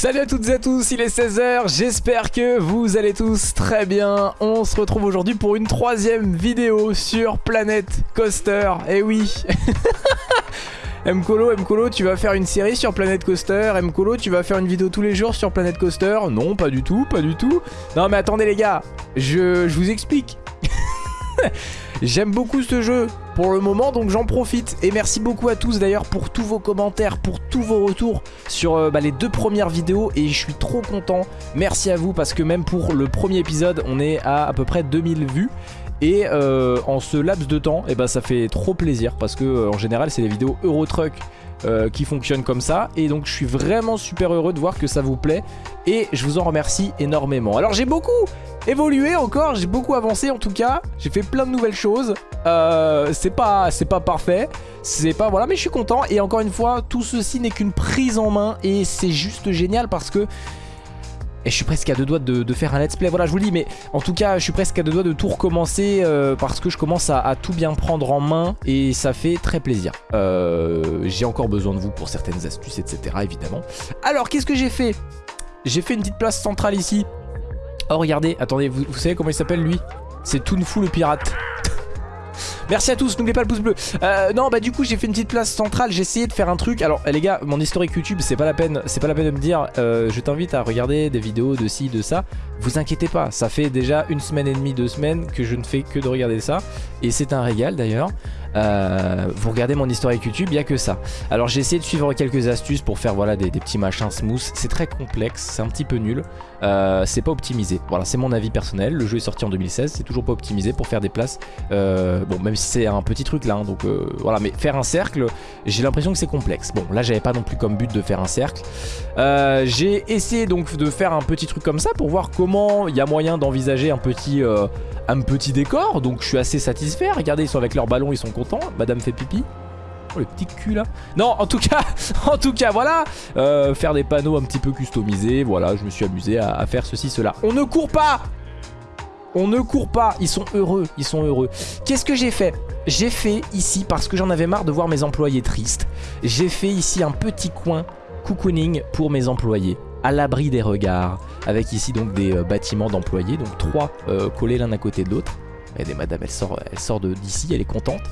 Salut à toutes et à tous, il est 16h, j'espère que vous allez tous très bien. On se retrouve aujourd'hui pour une troisième vidéo sur Planet Coaster. Eh oui Mkolo, Mkolo, tu vas faire une série sur Planet Coaster. Mkolo, tu vas faire une vidéo tous les jours sur Planet Coaster. Non, pas du tout, pas du tout. Non mais attendez les gars, je, je vous explique. J'aime beaucoup ce jeu pour le moment donc j'en profite. Et merci beaucoup à tous d'ailleurs pour tous vos commentaires, pour tous vos retours sur euh, bah, les deux premières vidéos. Et je suis trop content, merci à vous parce que même pour le premier épisode on est à à peu près 2000 vues. Et euh, en ce laps de temps et eh ben, ça fait trop plaisir parce que euh, en général c'est les vidéos Eurotruck euh, qui fonctionnent comme ça. Et donc je suis vraiment super heureux de voir que ça vous plaît. Et je vous en remercie énormément. Alors j'ai beaucoup évolué encore, j'ai beaucoup avancé en tout cas, j'ai fait plein de nouvelles choses, euh, c'est pas, pas parfait, c'est pas voilà mais je suis content. Et encore une fois tout ceci n'est qu'une prise en main. Et c'est juste génial parce que et je suis presque à deux doigts de, faire un let's play, voilà je vous le dis mais en tout cas je suis presque à deux doigts de tout recommencer euh, parce que je commence à, tout bien prendre en main et ça fait très plaisir. Euh, j'ai encore besoin de vous pour certaines astuces etc évidemment. Alors qu'est-ce que j'ai fait? J'ai fait une petite place centrale ici. Oh regardez, attendez, vous, savez comment il s'appelle lui? C'est Toonfou le pirate. Merci à tous, n'oubliez pas le pouce bleu. Euh, non, bah du coup, j'ai fait une petite place centrale. J'ai essayé de faire un truc. Alors, les gars, mon historique YouTube, c'est pas la peine, c'est pas la peine de me dire. Euh, je t'invite à regarder des vidéos de ci, de ça. Vous inquiétez pas, ça fait déjà une semaine et demie, deux semaines que je ne fais que de regarder ça. Et c'est un régal d'ailleurs. Euh, vous regardez mon historique YouTube, il n'y a que ça. Alors j'ai essayé de suivre quelques astuces pour faire voilà, des, petits machins smooth. C'est très complexe, c'est un petit peu nul. Euh, c'est pas optimisé. Voilà, c'est mon avis personnel. Le jeu est sorti en 2016, c'est toujours pas optimisé pour faire des places. Euh, bon, même si c'est un petit truc là, hein, donc voilà. Mais faire un cercle, j'ai l'impression que c'est complexe. Bon, là j'avais pas non plus comme but de faire un cercle. j'ai essayé donc de faire un petit truc comme ça pour voir comment il y a moyen d'envisager un petit décor. Donc je suis assez satisfait. Regardez, ils sont avec leur ballon, ils sont Madame fait pipi. Oh le petit cul là. Non en tout cas En tout cas voilà. Euh, Faire des panneaux un petit peu customisés Voilà je me suis amusé à, faire ceci cela. On ne court pas. On ne court pas. Ils sont heureux. Ils sont heureux. Qu'est-ce que j'ai fait? J'ai fait ici parce que j'en avais marre de voir mes employés tristes J'ai fait ici un petit coin cocooning pour mes employés à l'abri des regards. Avec ici donc des euh, bâtiments d'employés, donc trois euh, collés l'un à côté de l'autre. Regardez madame, elle sort, elle sort d'ici, elle est contente.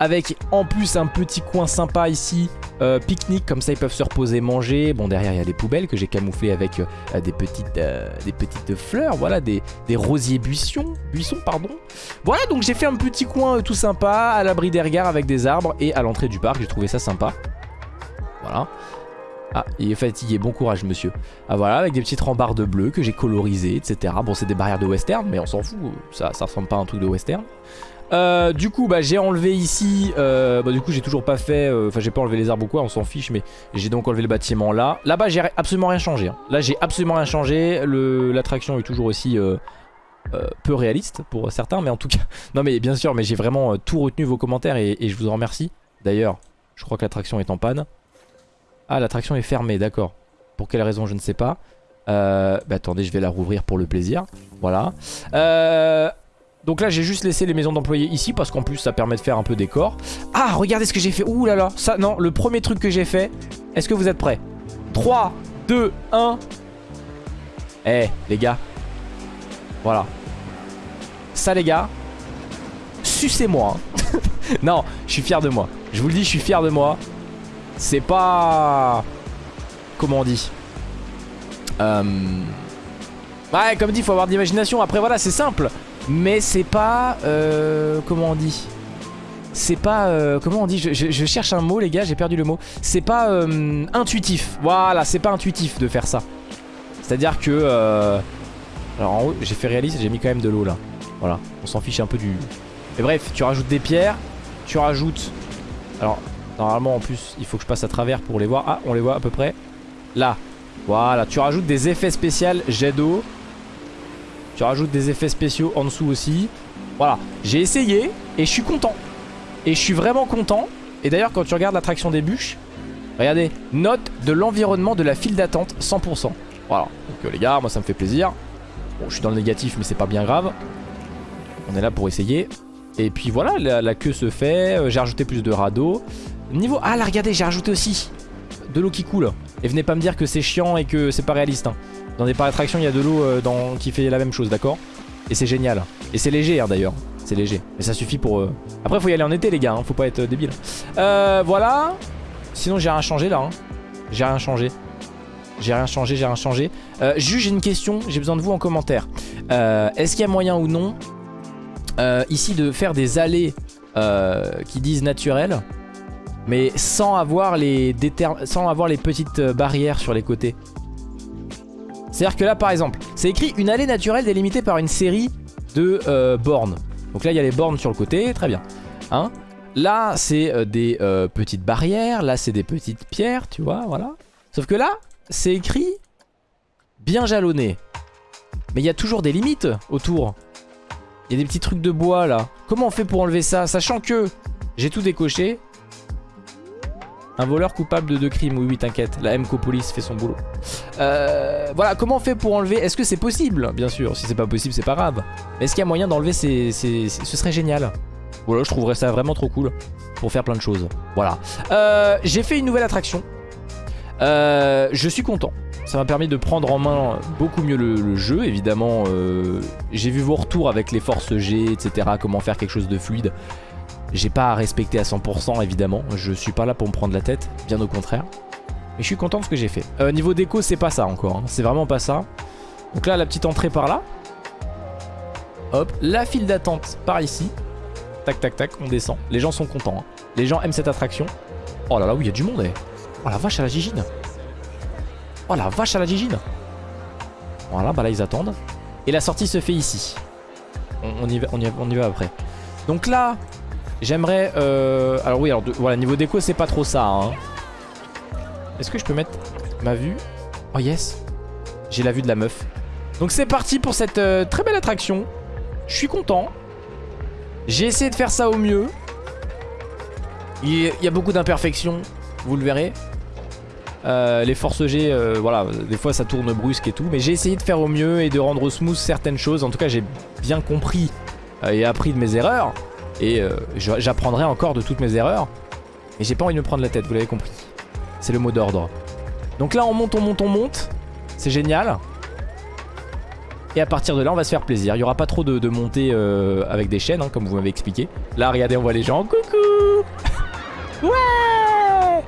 Avec en plus un petit coin sympa ici, euh, pique-nique, comme ça ils peuvent se reposer, manger. Bon derrière il y a des poubelles que j'ai camouflées avec des, petites, des petites fleurs, voilà, des, des rosiers buissons, buissons pardon. Voilà donc j'ai fait un petit coin tout sympa, à l'abri des regards avec des arbres et à l'entrée du parc, j'ai trouvé ça sympa. Voilà. Ah, il est fatigué, bon courage monsieur. Ah voilà, avec des petites rambardes bleues que j'ai colorisées, etc. Bon, c'est des barrières de western, mais on s'en fout, ça, ça ressemble pas à un truc de western. Euh, du coup bah j'ai enlevé ici euh, bah, Du coup j'ai toujours pas fait euh, Enfin j'ai pas enlevé les arbres ou quoi on s'en fiche Mais j'ai donc enlevé le bâtiment là Là-bas j'ai absolument rien changé hein. Là j'ai absolument rien changé L'attraction est toujours aussi peu réaliste pour certains Mais en tout cas Non mais bien sûr mais j'ai vraiment tout retenu vos commentaires et je vous en remercie D'ailleurs je crois que l'attraction est en panne ah, l'attraction est fermée, d'accord. Pour quelle raison, je ne sais pas. Euh, bah attendez, je vais la rouvrir pour le plaisir. Voilà. Euh, donc là, j'ai juste laissé les maisons d'employés ici parce qu'en plus, ça permet de faire un peu décor. Ah, regardez ce que j'ai fait. Ouh là là. Ça, non, le premier truc que j'ai fait. Est-ce que vous êtes prêts? 3, 2, 1. Eh, les gars. Voilà. Ça, les gars. Sucez-moi. Hein. non, je suis fier de moi. Je vous le dis, je suis fier de moi. C'est pas... Comment on dit euh... Ouais, comme dit, faut avoir de l'imagination. Après, voilà, c'est simple. Mais c'est pas... Euh... Comment on dit c'est pas... Euh, comment on dit je, je, cherche un mot les gars, j'ai perdu le mot. C'est pas euh, intuitif. Voilà, c'est pas intuitif de faire ça. C'est-à-dire que... Euh, alors en haut, j'ai fait réaliste, j'ai mis quand même de l'eau là. Voilà, on s'en fiche un peu du... Mais bref, tu rajoutes des pierres, tu rajoutes... Alors, Normalement en plus il faut que je passe à travers pour les voir. Ah on les voit à peu près. Là. Voilà. Tu rajoutes des effets spéciaux jet d'eau. Tu rajoutes des effets spéciaux en dessous aussi. Voilà. J'ai essayé et je suis content. Et je suis vraiment content. Et d'ailleurs quand tu regardes l'attraction des bûches Regardez Note de l'environnement de la file d'attente 100% Voilà. Donc euh, les gars moi ça me fait plaisir. Bon je suis dans le négatif mais c'est pas bien grave. On est là pour essayer. Et puis voilà, la, la queue se fait, euh, j'ai rajouté plus de radeaux Niveau... Ah là regardez j'ai rajouté aussi De l'eau qui coule Et venez pas me dire que c'est chiant et que c'est pas réaliste. hein. Dans des parcs d'attractions, il y a de l'eau euh, qui fait la même chose, d'accord? Et c'est génial. Et c'est léger hein, d'ailleurs. C'est léger. Mais ça suffit pour... euh, Après, faut y aller en été, les gars. hein. Faut pas être euh, débile. Voilà. Sinon, j'ai rien changé là. J'ai rien changé. J'ai rien changé, j'ai rien changé. Juste, j'ai une question. J'ai besoin de vous en commentaire. Est-ce qu'il y a moyen ou non ici de faire des allées qui disent naturelles? Mais sans avoir les, sans avoir les petites euh, barrières sur les côtés C'est-à-dire que là par exemple, c'est écrit une allée naturelle délimitée par une série de euh, bornes. Donc là il y a les bornes sur le côté, très bien. Hein là c'est euh, des petites barrières, là c'est des petites pierres, tu vois, voilà. Sauf que là, c'est écrit bien jalonné. Mais il y a toujours des limites autour. Il y a des petits trucs de bois là. Comment on fait pour enlever ça? Sachant que j'ai tout décoché. Un voleur coupable de deux crimes, oui oui t'inquiète, la MCO Police fait son boulot. Euh, voilà, comment on fait pour enlever Est-ce que c'est possible? Bien sûr, si c'est pas possible c'est pas grave. Est-ce qu'il y a moyen d'enlever ces, Ce serait génial. Voilà, je trouverais ça vraiment trop cool pour faire plein de choses. Voilà. Euh, j'ai fait une nouvelle attraction. Euh, je suis content. Ça m'a permis de prendre en main beaucoup mieux le, le jeu. Évidemment, j'ai vu vos retours avec les forces G, etc. Comment faire quelque chose de fluide. J'ai pas à respecter à 100% évidemment. Je suis pas là pour me prendre la tête, bien au contraire. Mais je suis content de ce que j'ai fait. Euh, niveau déco, c'est pas ça encore. hein. C'est vraiment pas ça. Donc là, la petite entrée par là. Hop, la file d'attente par ici. Tac, tac, tac, on descend. Les gens sont contents. hein. Les gens aiment cette attraction. Oh là là, oui, il y a du monde. eh. Oh la vache à la gigine. Oh la vache à la gigine. Voilà, bah là, ils attendent. Et la sortie se fait ici. On, y va après. Donc là, j'aimerais... euh, Alors oui, alors voilà, niveau déco, c'est pas trop ça. hein. Est-ce que je peux mettre ma vue? Oh yes J'ai la vue de la meuf. Donc c'est parti pour cette euh, très belle attraction. Je suis content. J'ai essayé de faire ça au mieux. Il y- a beaucoup d'imperfections, vous le verrez. Euh, les forces G, euh, voilà, des fois ça tourne brusque et tout. Mais j'ai essayé de faire au mieux et de rendre smooth certaines choses. En tout cas, j'ai bien compris et appris de mes erreurs. Et euh, j'apprendrai encore de toutes mes erreurs. Mais j'ai pas envie de me prendre la tête, vous l'avez compris. C'est le mot d'ordre. Donc là, on monte, on monte, on monte. C'est génial. Et à partir de là, on va se faire plaisir. Il n'y aura pas trop de, de montées euh, avec des chaînes, hein, comme vous m'avez expliqué. Là, regardez, on voit les gens. Coucou Ouais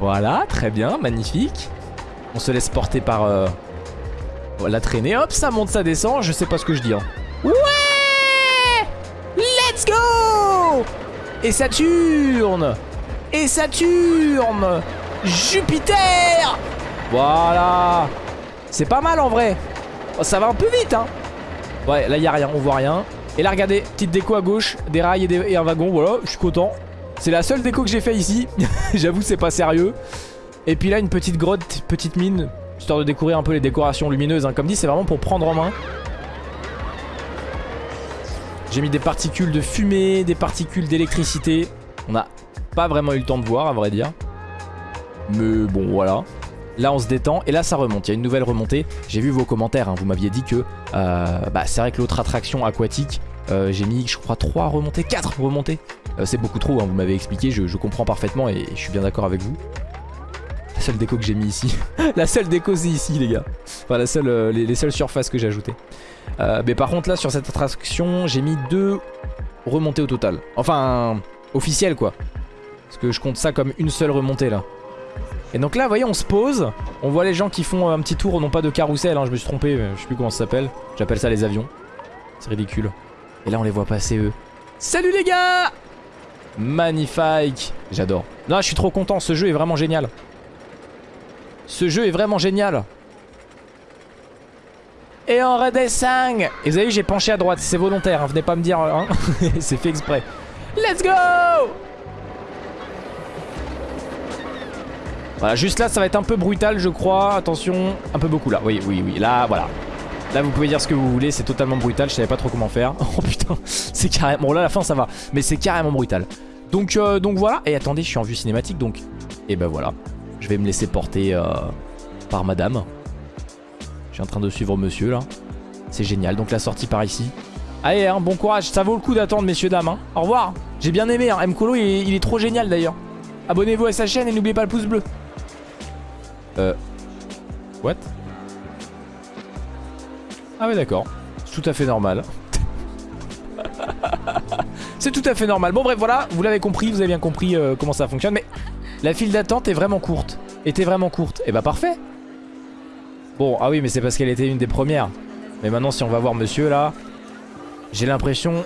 Voilà, très bien, magnifique. On se laisse porter par euh, la traînée. Hop, ça monte, ça descend. Je sais pas ce que je dis. hein. Ouais Et Saturne. Et Saturne. Jupiter. Voilà. C'est pas mal en vrai. Oh, Ça va un peu vite hein. Ouais là y a rien, on voit rien. Et là regardez, petite déco à gauche Des rails et un wagon, voilà, je suis content. C'est la seule déco que j'ai fait ici. J'avoue c'est pas sérieux. Et puis là une petite grotte, petite mine Histoire de découvrir un peu les décorations lumineuses hein. Comme dit c'est vraiment pour prendre en main J'ai mis des particules de fumée, des particules d'électricité. On n'a pas vraiment eu le temps de voir à vrai dire. Mais bon voilà. Là on se détend et là ça remonte. Il y a une nouvelle remontée. J'ai vu vos commentaires. hein. Vous m'aviez dit que euh, bah, c'est vrai que l'autre attraction aquatique, euh, j'ai mis je crois 3 remontées, 4 remontées. Euh, c'est beaucoup trop, hein, vous m'avez expliqué. Je, je comprends parfaitement et je suis bien d'accord avec vous. La seule déco que j'ai mis ici. la seule déco c'est ici les gars. Enfin la seule, euh, les, les seules surfaces que j'ai ajoutées. Euh, mais par contre là sur cette attraction j'ai mis deux remontées au total. Enfin officielles quoi. Parce que je compte ça comme une seule remontée là. Et donc là vous voyez on se pose. On voit les gens qui font un petit tour non pas de carrousel hein, je me suis trompé je sais plus comment ça s'appelle. J'appelle ça les avions. C'est ridicule. Et là on les voit passer eux. Salut les gars Magnifique J'adore. Non je suis trop content ce jeu est vraiment génial. Ce jeu est vraiment génial. Et on redescend. Et vous avez vu j'ai penché à droite, c'est volontaire, hein, venez pas me dire, hein. c'est fait exprès. Let's go! Voilà, juste là ça va être un peu brutal je crois, attention, un peu beaucoup là, oui, oui, oui, là, voilà. Là vous pouvez dire ce que vous voulez, c'est totalement brutal, je savais pas trop comment faire. Oh putain, c'est carrément, bon là la fin ça va, mais c'est carrément brutal. Donc, euh, donc voilà, et attendez, je suis en vue cinématique donc, et ben voilà, je vais me laisser porter euh, par madame. Je suis en train de suivre monsieur là. C'est génial. Donc la sortie par ici. Allez, hein, bon courage. Ça vaut le coup d'attendre, messieurs, dames. hein. Au revoir. J'ai bien aimé. Hein. Mkolo, il, est- trop génial d'ailleurs. Abonnez-vous à sa chaîne et n'oubliez pas le pouce bleu. Euh... What? Ah ouais d'accord. C'est tout à fait normal. C'est tout à fait normal. Bon bref voilà, vous l'avez compris, vous avez bien compris euh, comment ça fonctionne. Mais la file d'attente est vraiment courte. Était vraiment courte. Et eh bah parfait. Bon, ah oui mais c'est parce qu'elle était une des premières. Mais maintenant si on va voir monsieur là, j'ai l'impression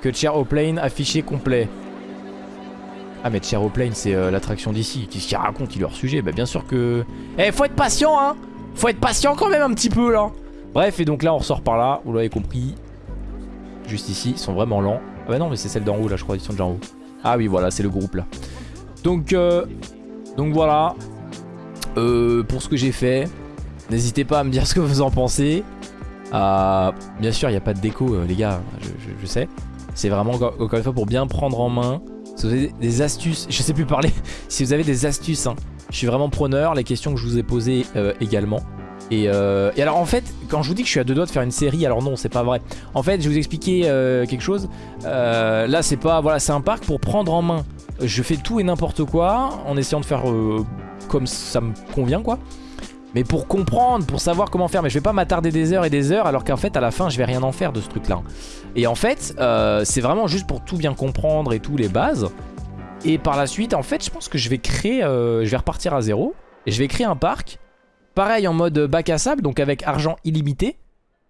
que Plane affiché complet. Ah mais Plane c'est euh, l'attraction d'ici. Qu'est-ce qu'il raconte? Il leur sujet Bah bien sûr que... Eh faut être patient hein Faut être patient quand même un petit peu là Bref et donc là on ressort par là, vous l'avez compris. Juste ici, ils sont vraiment lents. Ah bah non mais c'est celle d'en haut là je crois, ils sont déjà en haut. Ah oui voilà c'est le groupe là. Donc, euh, donc voilà. Euh, pour ce que j'ai fait, n'hésitez pas à me dire ce que vous en pensez. Euh, bien sûr il n'y a pas de déco les gars, je sais. C'est vraiment encore une fois pour bien prendre en main. Si vous avez des astuces, je sais plus parler, si vous avez des astuces, hein, je suis vraiment preneur, les questions que je vous ai posées également. Et, alors en fait, quand je vous dis que je suis à deux doigts de faire une série, alors non, c'est pas vrai. En fait, je vais vous expliquer quelque chose. là, c'est pas, voilà, c'est un parc pour prendre en main. Je fais tout et n'importe quoi en essayant de faire comme ça me convient, quoi mais pour comprendre, pour savoir comment faire. Mais je vais pas m'attarder des heures et des heures alors qu'en fait à la fin je vais rien en faire de ce truc là. Et en fait euh, c'est vraiment juste pour tout bien comprendre et tout les bases. Et par la suite en fait je pense que je vais créer, euh, je vais repartir à zéro. Et je vais créer un parc, pareil en mode bac à sable, donc avec argent illimité.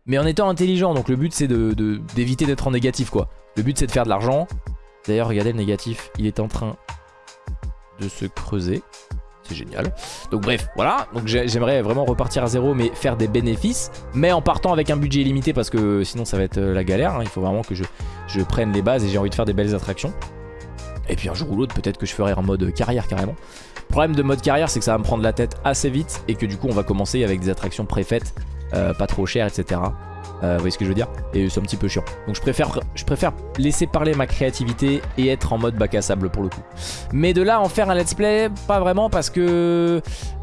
Mais en étant intelligent, donc le but c'est d'éviter d'être en négatif quoi. Le but c'est de faire de l'argent. D'ailleurs regardez le négatif, il est en train de se creuser. C'est génial. Donc bref, voilà. Donc j'aimerais vraiment repartir à zéro, mais faire des bénéfices. Mais en partant avec un budget illimité, parce que sinon ça va être euh, la galère. Hein. Il faut vraiment que je, prenne les bases et j'ai envie de faire des belles attractions. Et puis un jour ou l'autre, peut-être que je ferai en mode carrière carrément. Le problème de mode carrière, c'est que ça va me prendre la tête assez vite et que du coup, on va commencer avec des attractions préfaites, euh, pas trop chères, etc. Euh, vous voyez ce que je veux dire Et c'est un petit peu chiant. Donc je préfère, laisser parler ma créativité et être en mode bac à sable pour le coup. Mais de là en faire un let's play, pas vraiment parce que...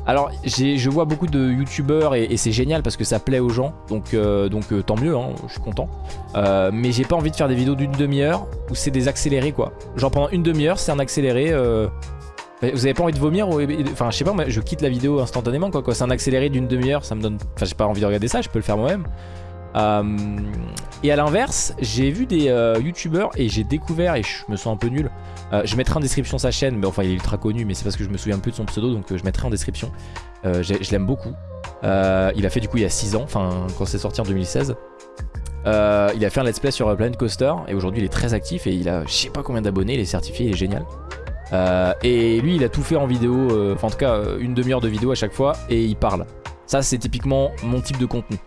Alors je vois beaucoup de youtubeurs et, c'est génial parce que ça plaît aux gens. Donc, euh, euh, tant mieux, hein, je suis content. mais j'ai pas envie de faire des vidéos d'une demi-heure où c'est des accélérés quoi. Genre pendant une demi-heure c'est un accéléré... Vous avez pas envie de vomir ou... Enfin je sais pas, je quitte la vidéo instantanément quoi. quoi. C'est un accéléré d'une demi-heure, ça me donne... Enfin j'ai pas envie de regarder ça, je peux le faire moi-même. Euh, et à l'inverse, j'ai vu des euh, youtubeurs et j'ai découvert, et je me sens un peu nul, euh, je mettrai en description sa chaîne, mais enfin il est ultra connu, mais c'est parce que je me souviens plus de son pseudo, donc je mettrai en description. je l'aime beaucoup. il a fait du coup il y a 6 ans, enfin quand c'est sorti en 2016. il a fait un let's play sur Planet Coaster et aujourd'hui il est très actif et il a je sais pas combien d'abonnés, il est certifié, il est génial. et lui il a tout fait en vidéo, enfin en tout cas une demi-heure de vidéo à chaque fois et il parle. Ça c'est typiquement mon type de contenu.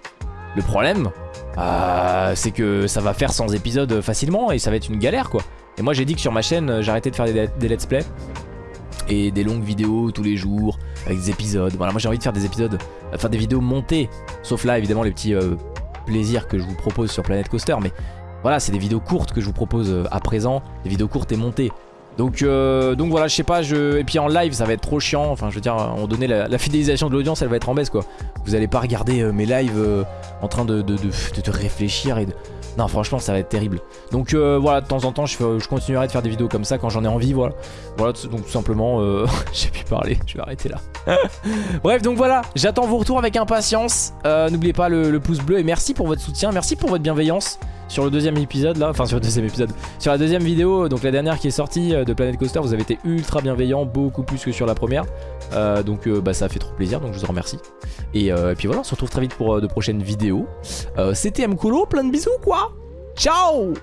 Le problème, euh, c'est que ça va faire 100 épisodes facilement et ça va être une galère quoi. Et moi j'ai dit que sur ma chaîne euh, j'arrêtais de faire des, let's play et des longues vidéos tous les jours avec des épisodes. Voilà, moi j'ai envie de faire des épisodes, euh, faire des vidéos montées. Sauf là évidemment les petits plaisirs que je vous propose sur Planet Coaster. Mais voilà, c'est des vidéos courtes que je vous propose à présent, des vidéos courtes et montées. Donc, euh, donc voilà, je sais pas, je... et puis en live ça va être trop chiant, enfin je veux dire, on donné la, fidélisation de l'audience elle va être en baisse quoi. Vous allez pas regarder euh, mes lives euh, en train de, de, réfléchir et de... Non franchement ça va être terrible. Donc voilà, de temps en temps je, je, continuerai de faire des vidéos comme ça quand j'en ai envie, voilà. Voilà, donc tout simplement, j'ai pu parler, je vais arrêter là. Bref, donc voilà, j'attends vos retours avec impatience. N'oubliez pas le pouce bleu et merci pour votre soutien, merci pour votre bienveillance sur le deuxième épisode là, enfin sur le deuxième épisode, sur la deuxième vidéo, donc la dernière qui est sortie euh, de Planet Coaster, vous avez été ultra bienveillant, beaucoup plus que sur la première. Euh, donc euh, bah, ça fait trop plaisir, donc je vous en remercie. Et, puis voilà, on se retrouve très vite pour de prochaines vidéos. C'était Mkolo, plein de bisous quoi Ciao